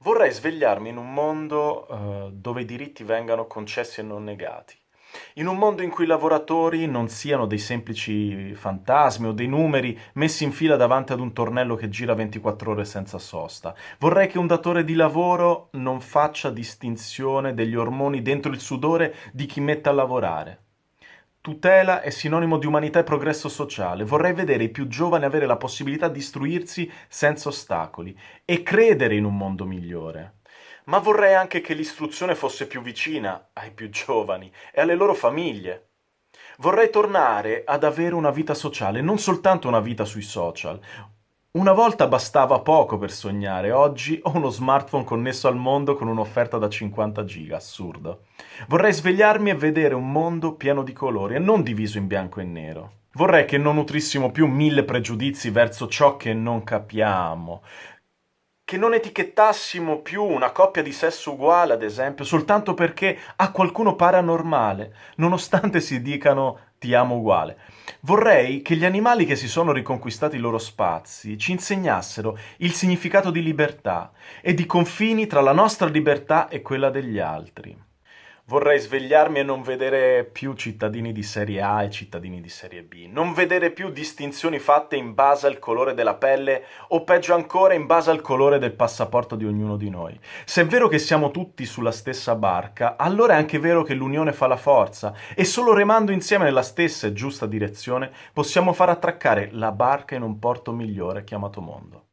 Vorrei svegliarmi in un mondo, eh, dove i diritti vengano concessi e non negati. In un mondo in cui i lavoratori non siano dei semplici fantasmi o dei numeri messi in fila davanti ad un tornello che gira 24 ore senza sosta. Vorrei che un datore di lavoro non faccia distinzione degli ormoni dentro il sudore di chi mette a lavorare. Tutela è sinonimo di umanità e progresso sociale. Vorrei vedere i più giovani avere la possibilità di istruirsi senza ostacoli e credere in un mondo migliore. Ma vorrei anche che l'istruzione fosse più vicina ai più giovani e alle loro famiglie. Vorrei tornare ad avere una vita sociale, non soltanto una vita sui social, una volta bastava poco per sognare, oggi ho uno smartphone connesso al mondo con un'offerta da 50 giga, assurdo. Vorrei svegliarmi e vedere un mondo pieno di colori e non diviso in bianco e nero. Vorrei che non nutrissimo più mille pregiudizi verso ciò che non capiamo, che non etichettassimo più una coppia di sesso uguale, ad esempio, soltanto perché a qualcuno pare anormale, nonostante si dicano ti amo uguale. Vorrei che gli animali che si sono riconquistati i loro spazi ci insegnassero il significato di libertà e di confini tra la nostra libertà e quella degli altri. Vorrei svegliarmi e non vedere più cittadini di serie A e cittadini di serie B, non vedere più distinzioni fatte in base al colore della pelle o peggio ancora in base al colore del passaporto di ognuno di noi. Se è vero che siamo tutti sulla stessa barca, allora è anche vero che l'unione fa la forza e solo remando insieme nella stessa e giusta direzione possiamo far attraccare la barca in un porto migliore chiamato mondo.